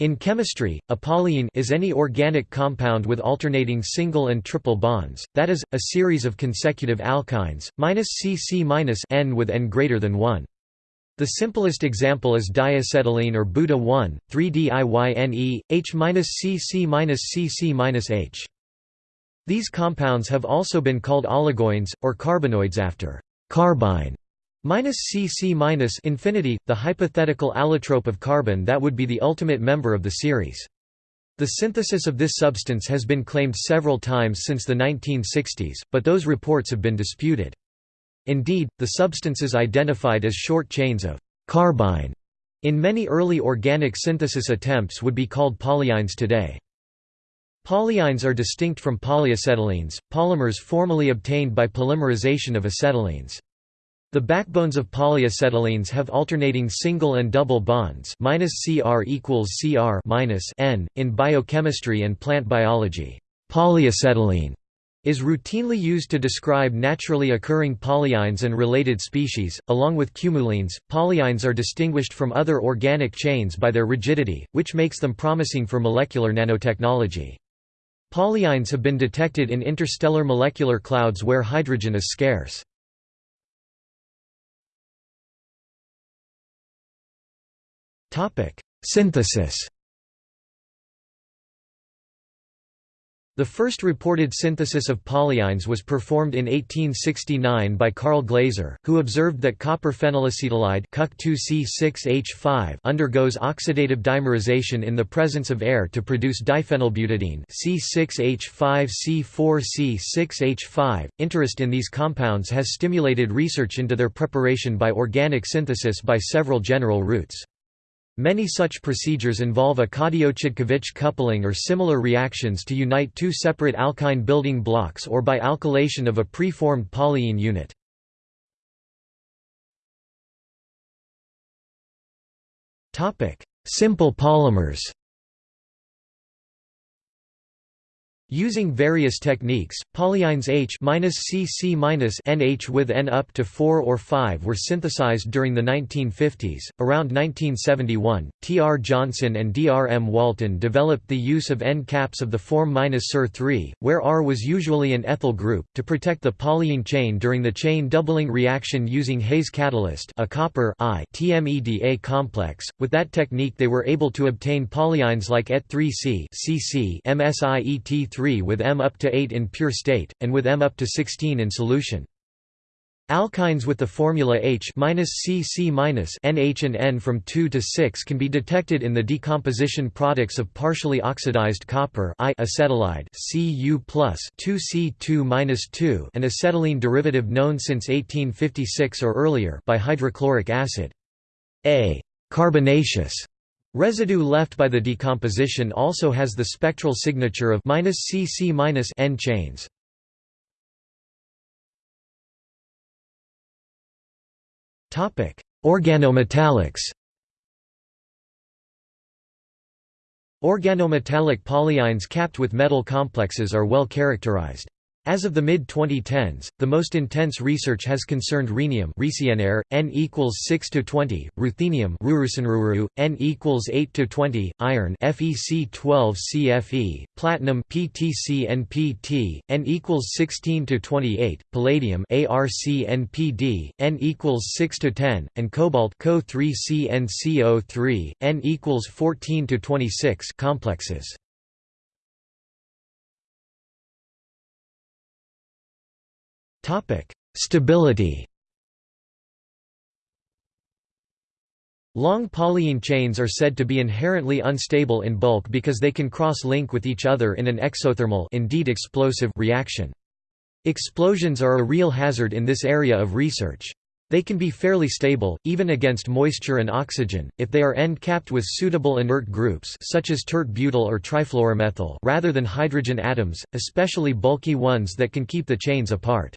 In chemistry, a polyyne is any organic compound with alternating single and triple bonds, that is, a series of consecutive alkynes, -CC-N with N greater than 1. The simplest example is diacetylene or Buta-1, 3-DIYNE, H-CC-CC-H. These compounds have also been called oligoids, or carbinoids after carbyne CC infinity, the hypothetical allotrope of carbon that would be the ultimate member of the series. The synthesis of this substance has been claimed several times since the 1960s, but those reports have been disputed. Indeed, the substances identified as short chains of carbyne in many early organic synthesis attempts would be called polyynes today. Polyynes are distinct from polyacetylenes, polymers formally obtained by polymerization of acetylenes. The backbones of polyacetylenes have alternating single and double bonds -Cr equals Cr -N. In biochemistry and plant biology, polyacetylene is routinely used to describe naturally occurring polyynes and related species. Along with cumulenes, polyynes are distinguished from other organic chains by their rigidity, which makes them promising for molecular nanotechnology. Polyynes have been detected in interstellar molecular clouds where hydrogen is scarce. Synthesis The first reported synthesis of polyynes was performed in 1869 by Carl Glaser, who observed that copper phenylacetylide undergoes oxidative dimerization in the presence of air to produce diphenylbutadiene C6H5C4C6H5. Interest in these compounds has stimulated research into their preparation by organic synthesis by several general routes. Many such procedures involve a Cadiot-Chodkiewicz coupling or similar reactions to unite two separate alkyne building blocks or by alkylation of a preformed polyyne unit. Simple polymers Using various techniques, polyynes H-CC-NH with N up to 4 or 5 were synthesized during the 1950s. Around 1971, T. R. Johnson and D. R. M. Walton developed the use of N caps of the form -SIR3, where R was usually an ethyl group, to protect the polyyne chain during the chain doubling reaction using Hayes catalyst, a copper I TMEDA complex. With that technique, they were able to obtain polyynes like Et3C, CC, MSIET3 3 with M up to 8 in pure state, and with M up to 16 in solution. Alkynes with the formula H CC NH and N from 2 to 6 can be detected in the decomposition products of partially oxidized copper I acetylide Cu 2C2 an acetylene derivative known since 1856 or earlier by hydrochloric acid. A carbonaceous Residue left by the decomposition also has the spectral signature of -CC N chains. Topic: Organometallics. Organometallic polyynes capped with metal complexes are well characterized. As of the mid-2010s, the most intense research has concerned rhenium N equals 6 to 20, ruthenium N equals 8 to 20, iron FeC12 CFe, platinum PTCnPt, N equals 16 to 28, palladium ArCnPd, N equals 6 to 10, and cobalt Co3CnCO3, N equals 14 to 26 complexes. Topic: Stability. Long polyyne chains are said to be inherently unstable in bulk because they can cross-link with each other in an exothermal indeed explosive reaction. Explosions are a real hazard in this area of research. They can be fairly stable, even against moisture and oxygen, if they are end-capped with suitable inert groups such as tert-butyl or trifluoromethyl rather than hydrogen atoms, especially bulky ones that can keep the chains apart.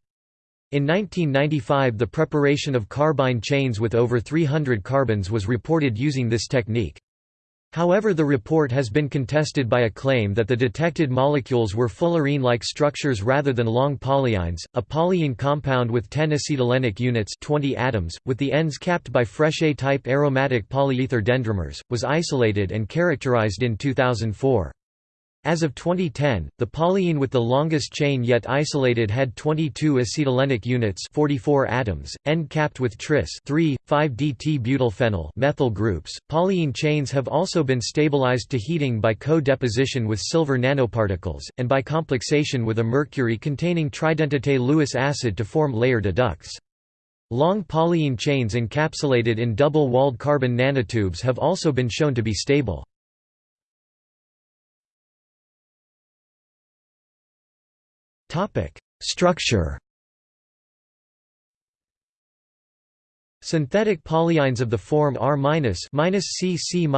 In 1995 the preparation of carbyne chains with over 300 carbons was reported using this technique. However the report has been contested by a claim that the detected molecules were fullerene-like structures rather than long polyynes. A polyyne compound with 10 acetylenic units 20 atoms, with the ends capped by Frechet-type aromatic polyether dendrimers, was isolated and characterized in 2004. As of 2010, the polyyne with the longest chain yet isolated had 22 acetylenic units 44 atoms, end-capped with tris 3, 5-DT-butylphenyl methyl groups. Polyyne chains have also been stabilized to heating by co-deposition with silver nanoparticles, and by complexation with a mercury-containing tridentate Lewis acid to form layered adducts. Long polyyne chains encapsulated in double-walled carbon nanotubes have also been shown to be stable. Topic: Structure. Synthetic polyynes of the form R- CC-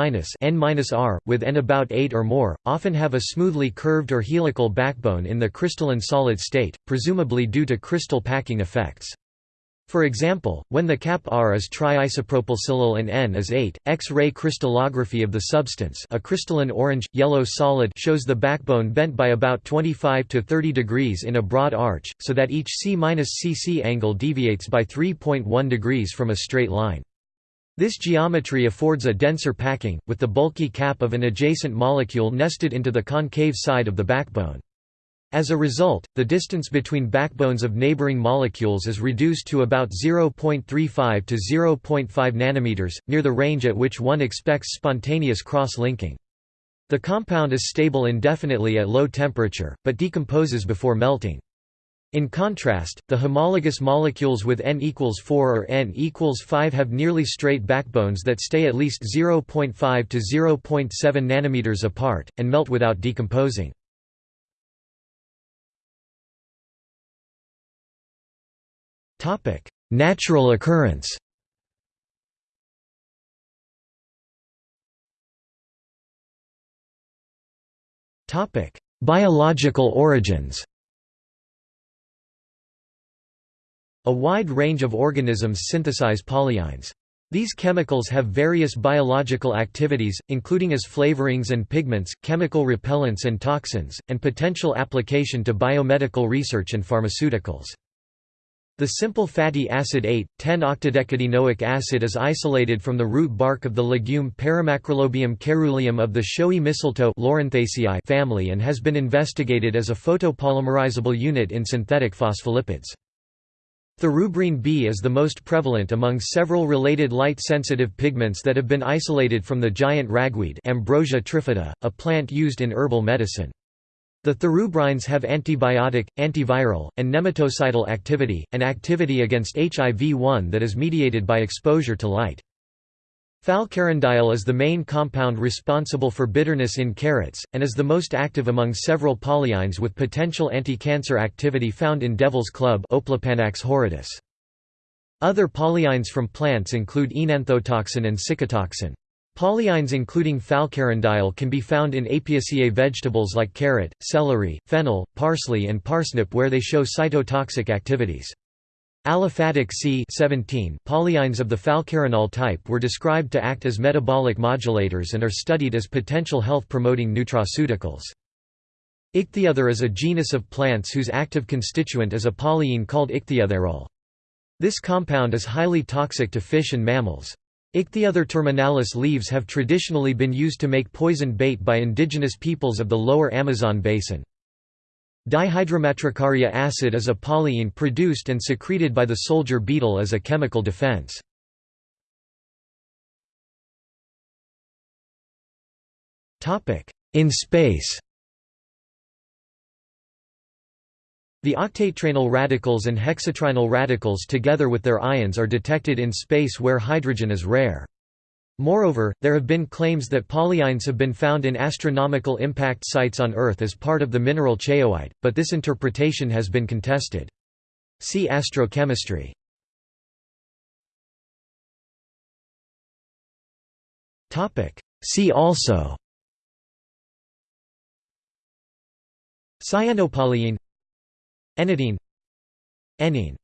N-R, with N about 8 or more, often have a smoothly curved or helical backbone in the crystalline solid state, presumably due to crystal packing effects. For example, when the cap R is triisopropylsilyl and N is 8, X-ray crystallography of the substance a crystalline orange, yellow solid shows the backbone bent by about 25 to 30 degrees in a broad arch, so that each C-CC angle deviates by 3.1 degrees from a straight line. This geometry affords a denser packing, with the bulky cap of an adjacent molecule nested into the concave side of the backbone. As a result, the distance between backbones of neighboring molecules is reduced to about 0.35 to 0.5 nanometers, near the range at which one expects spontaneous cross-linking. The compound is stable indefinitely at low temperature, but decomposes before melting. In contrast, the homologous molecules with n equals 4 or n equals 5 have nearly straight backbones that stay at least 0.5 to 0.7 nanometers apart, and melt without decomposing. Topic: Natural occurrence. Topic: Biological origins. A wide range of organisms synthesize polyynes. These chemicals have various biological activities, including as flavorings and pigments, chemical repellents and toxins, and potential application to biomedical research and pharmaceuticals. The simple fatty acid 8,10-octadecadiynoic acid is isolated from the root bark of the legume Paramacrolobium caeruleum of the showy mistletoe family and has been investigated as a photopolymerizable unit in synthetic phospholipids. Thiarubrine B is the most prevalent among several related light-sensitive pigments that have been isolated from the giant ragweed Ambrosia trifida, a plant used in herbal medicine. The thiarubrines have antibiotic, antiviral, and nematocidal activity, and activity against HIV-1 that is mediated by exposure to light. Falcarindiol is the main compound responsible for bitterness in carrots, and is the most active among several polyynes with potential anti-cancer activity found in devil's club horridus. Other polyynes from plants include enanthotoxin and cicutoxin. Polyynes including falcarindiol can be found in Apiaceae vegetables like carrot, celery, fennel, parsley and parsnip where they show cytotoxic activities. Aliphatic C 17 polyynes of the falcarinol type were described to act as metabolic modulators and are studied as potential health-promoting nutraceuticals. Ichthyothere is a genus of plants whose active constituent is a polyyne called ichthyotherol. This compound is highly toxic to fish and mammals. Ichthyothere terminalis leaves have traditionally been used to make poison bait by indigenous peoples of the lower Amazon basin. Dihydromatricaria acid is a polyyne produced and secreted by the soldier beetle as a chemical defense. In space The octatetraynyl radicals and hexatriynyl radicals together with their ions are detected in space where hydrogen is rare. Moreover, there have been claims that polyynes have been found in astronomical impact sites on Earth as part of the mineral chaoite, but this interpretation has been contested. See astrochemistry. See also Cyanopolyyne Enediyne Enyne